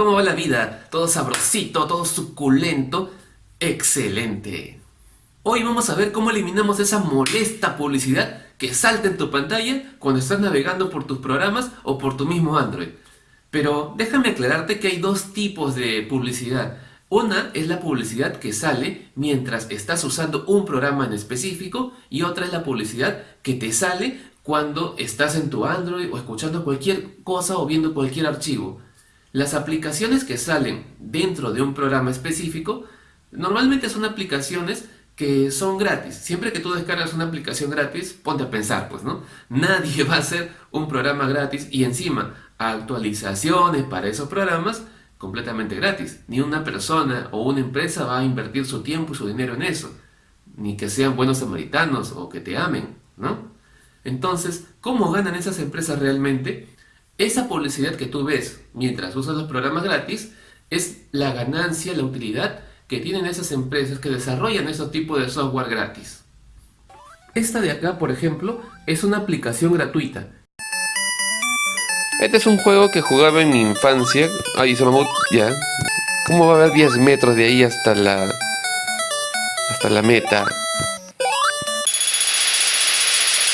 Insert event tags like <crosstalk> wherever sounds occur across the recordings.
¿Cómo va la vida? ¿Todo sabrosito? ¿Todo suculento? ¡Excelente! Hoy vamos a ver cómo eliminamos esa molesta publicidad que salta en tu pantalla cuando estás navegando por tus programas o por tu mismo Android. Pero déjame aclararte que hay dos tipos de publicidad. Una es la publicidad que sale mientras estás usando un programa en específico y otra es la publicidad que te sale cuando estás en tu Android o escuchando cualquier cosa o viendo cualquier archivo. Las aplicaciones que salen dentro de un programa específico normalmente son aplicaciones que son gratis. Siempre que tú descargas una aplicación gratis, ponte a pensar, pues, ¿no? <laughs> Nadie va a hacer un programa gratis y encima actualizaciones para esos programas completamente gratis. Ni una persona o una empresa va a invertir su tiempo y su dinero en eso. Ni que sean buenos samaritanos o que te amen, ¿no? Entonces, ¿cómo ganan esas empresas realmente? Esa publicidad que tú ves mientras usas los programas gratis es la ganancia, la utilidad que tienen esas empresas que desarrollan ese tipo de software gratis. Esta de acá, por ejemplo, es una aplicación gratuita. Este es un juego que jugaba en mi infancia. Ay, se mamut, ya. ¿Cómo va a haber 10 metros de ahí hasta la... hasta la meta?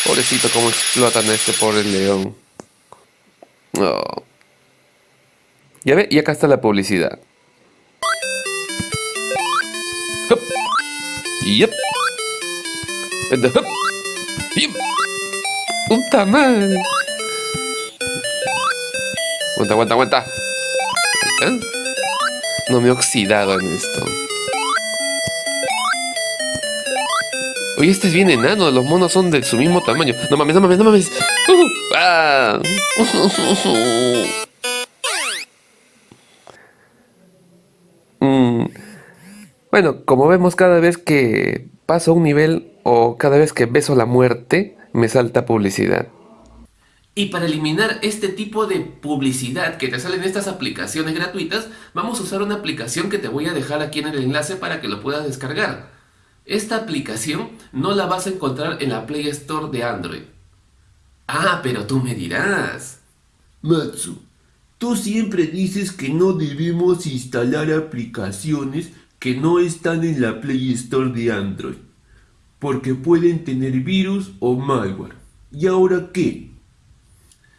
Pobrecito, cómo explotan a este pobre león. Oh. Ya ve, y acá está la publicidad. Hup. Yep. Hup. Yep. Puta madre. Aguanta, aguanta, aguanta. ¿Eh? No me he oxidado en esto. Oye, este es bien enano, los monos son de su mismo tamaño. No mames, no mames, no mames. <laughs> Mm. Bueno, como vemos cada vez que paso un nivel o cada vez que beso la muerte, me salta publicidad. Y para eliminar este tipo de publicidad que te sale en estas aplicaciones gratuitas, vamos a usar una aplicación que te voy a dejar aquí en el enlace para que lo puedas descargar. Esta aplicación no la vas a encontrar en la Play Store de Android. Ah, pero tú me dirás. Matsu, tú siempre dices que no debemos instalar aplicaciones que no están en la Play Store de Android, porque pueden tener virus o malware. ¿Y ahora qué?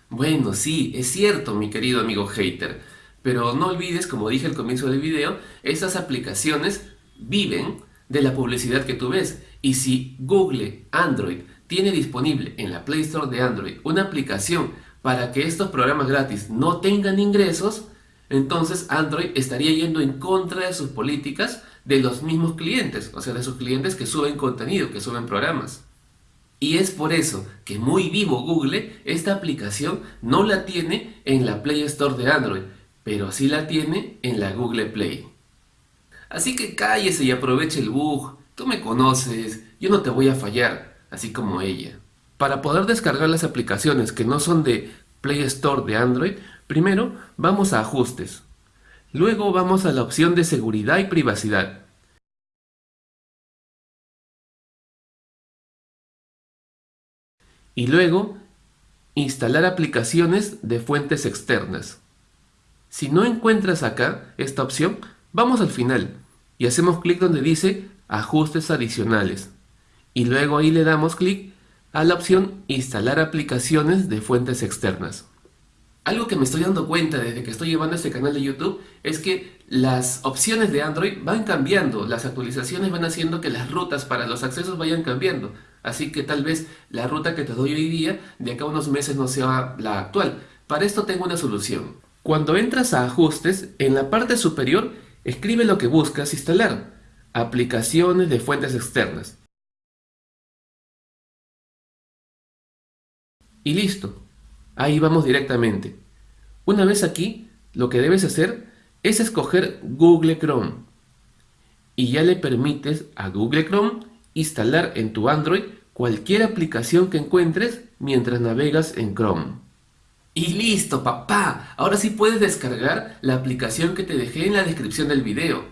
Bueno, sí, es cierto, mi querido amigo hater, pero no olvides, como dije al comienzo del video, estas aplicaciones viven de la publicidad que tú ves. Y si Google Android tiene disponible en la Play Store de Android una aplicación para que estos programas gratis no tengan ingresos, entonces Android estaría yendo en contra de sus políticas de los mismos clientes, o sea, de sus clientes que suben contenido, que suben programas. Y es por eso que muy vivo Google, esta aplicación no la tiene en la Play Store de Android, pero sí la tiene en la Google Play. Así que cállese y aproveche el bug. Tú me conoces, yo no te voy a fallar, así como ella. Para poder descargar las aplicaciones que no son de Play Store de Android, primero vamos a Ajustes. Luego vamos a la opción de Seguridad y Privacidad. Y luego, Instalar aplicaciones de fuentes externas. Si no encuentras acá esta opción, Vamos al final y hacemos clic donde dice ajustes adicionales y luego ahí le damos clic a la opción instalar aplicaciones de fuentes externas. Algo que me estoy dando cuenta desde que estoy llevando este canal de YouTube es que las opciones de Android van cambiando, las actualizaciones van haciendo que las rutas para los accesos vayan cambiando. Así que tal vez la ruta que te doy hoy día de acá a unos meses no sea la actual. Para esto tengo una solución. Cuando entras a ajustes, en la parte superior Escribe lo que buscas instalar. Aplicaciones de fuentes externas. Y listo. Ahí vamos directamente. Una vez aquí, lo que debes hacer es escoger Google Chrome. Y ya le permites a Google Chrome instalar en tu Android cualquier aplicación que encuentres mientras navegas en Chrome. Y listo, papá. Ahora sí puedes descargar la aplicación que te dejé en la descripción del video.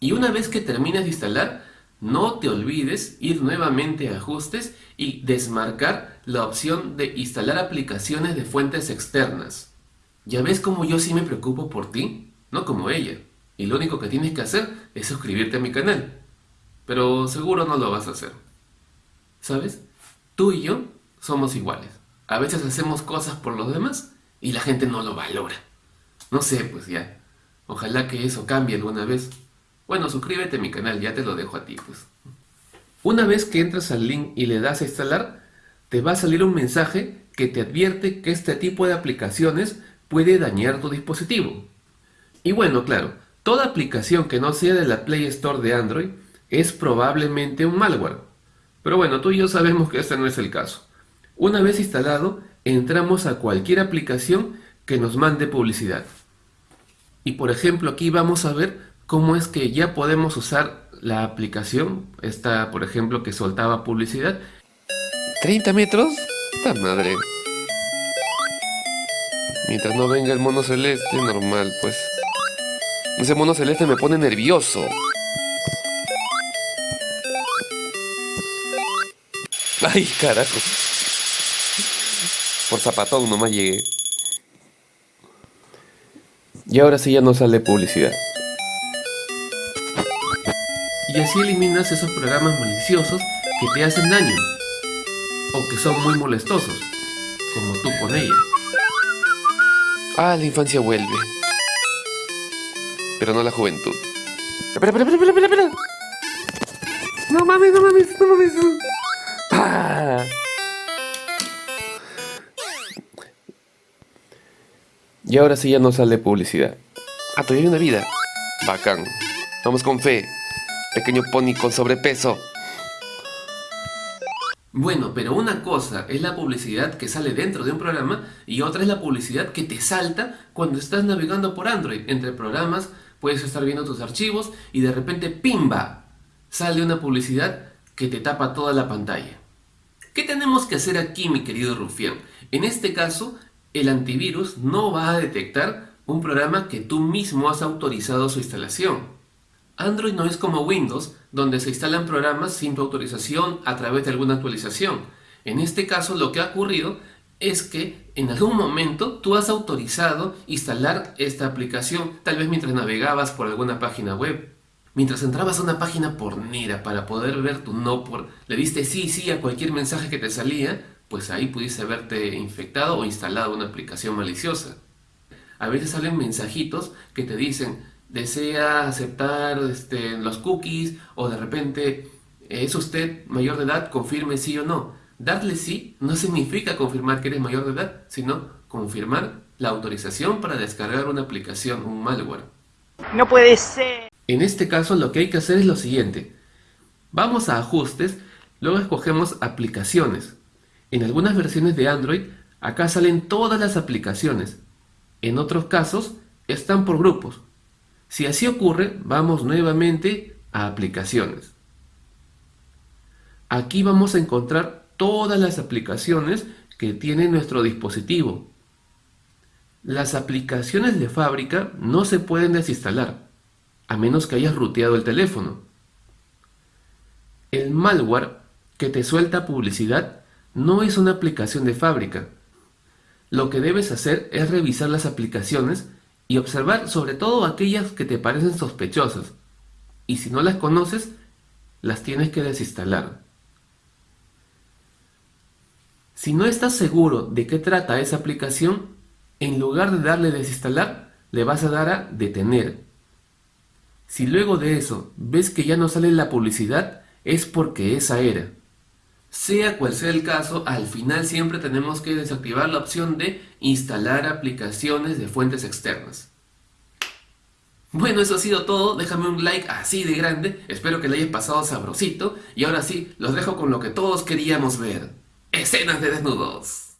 Y una vez que termines de instalar, no te olvides ir nuevamente a ajustes y desmarcar la opción de instalar aplicaciones de fuentes externas. ¿Ya ves cómo yo sí me preocupo por ti? No como ella. Y lo único que tienes que hacer es suscribirte a mi canal. Pero seguro no lo vas a hacer. ¿Sabes? Tú y yo somos iguales. A veces hacemos cosas por los demás y la gente no lo valora. No sé, pues ya. Ojalá que eso cambie alguna vez. Bueno, suscríbete a mi canal, ya te lo dejo a ti, pues. Una vez que entras al link y le das a instalar, te va a salir un mensaje que te advierte que este tipo de aplicaciones puede dañar tu dispositivo. Y bueno, claro, toda aplicación que no sea de la Play Store de Android es probablemente un malware. Pero bueno, tú y yo sabemos que este no es el caso. Una vez instalado, entramos a cualquier aplicación que nos mande publicidad. Y por ejemplo, aquí vamos a ver cómo es que ya podemos usar la aplicación, esta por ejemplo que soltaba publicidad. ¿30 metros? ¡Esta madre! Mientras no venga el mono celeste, normal, pues. Ese mono celeste me pone nervioso. ¡Ay, carajo! Por zapatón nomás llegué. Y ahora sí ya no sale publicidad. Y así eliminas esos programas maliciosos que te hacen daño o que son muy molestosos, como tú con ella. Ah, la infancia vuelve. Pero no la juventud. Espera, espera, espera, espera, espera. No mames, no mames, no mames. Ah. Y ahora sí ya no sale publicidad. Ah, todavía hay una vida. Bacán. Vamos con fe. Pequeño pony con sobrepeso. Bueno, pero una cosa es la publicidad que sale dentro de un programa y otra es la publicidad que te salta cuando estás navegando por Android. Entre programas puedes estar viendo tus archivos y de repente ¡pimba! Sale una publicidad que te tapa toda la pantalla. ¿Qué tenemos que hacer aquí, mi querido Rufián? En este caso, el antivirus no va a detectar un programa que tú mismo has autorizado su instalación. Android no es como Windows, donde se instalan programas sin tu autorización a través de alguna actualización. En este caso lo que ha ocurrido es que en algún momento tú has autorizado instalar esta aplicación, tal vez mientras navegabas por alguna página web. Mientras entrabas a una página pornera para poder ver tu no por... Le diste sí, sí a cualquier mensaje que te salía, pues ahí pudiste haberte infectado o instalado una aplicación maliciosa. A veces salen mensajitos que te dicen, desea aceptar este, los cookies o de repente es usted mayor de edad, confirme sí o no. Darle sí no significa confirmar que eres mayor de edad, sino confirmar la autorización para descargar una aplicación, un malware. No puede ser. En este caso lo que hay que hacer es lo siguiente. Vamos a ajustes, luego escogemos aplicaciones. En algunas versiones de Android, acá salen todas las aplicaciones. En otros casos, están por grupos. Si así ocurre, vamos nuevamente a aplicaciones. Aquí vamos a encontrar todas las aplicaciones que tiene nuestro dispositivo. Las aplicaciones de fábrica no se pueden desinstalar, a menos que hayas ruteado el teléfono. El malware que te suelta publicidad no es una aplicación de fábrica. Lo que debes hacer es revisar las aplicaciones y observar sobre todo aquellas que te parecen sospechosas. Y si no las conoces, las tienes que desinstalar. Si no estás seguro de qué trata esa aplicación, en lugar de darle desinstalar, le vas a dar a detener. Si luego de eso ves que ya no sale la publicidad, es porque esa era. Sea cual sea el caso, al final siempre tenemos que desactivar la opción de instalar aplicaciones de fuentes externas. Bueno, eso ha sido todo. Déjame un like así de grande. Espero que le hayas pasado sabrosito. Y ahora sí, los dejo con lo que todos queríamos ver. Escenas de desnudos.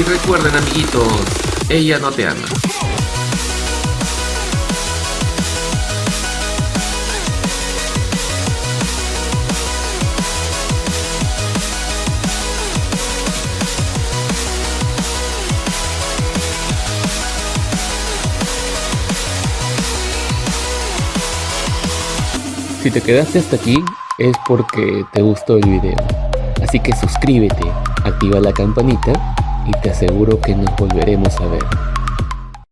Recuerden amiguitos, ella no te ama. Si te quedaste hasta aquí es porque te gustó el video. Así que suscríbete, activa la campanita y te aseguro que nos volveremos a ver.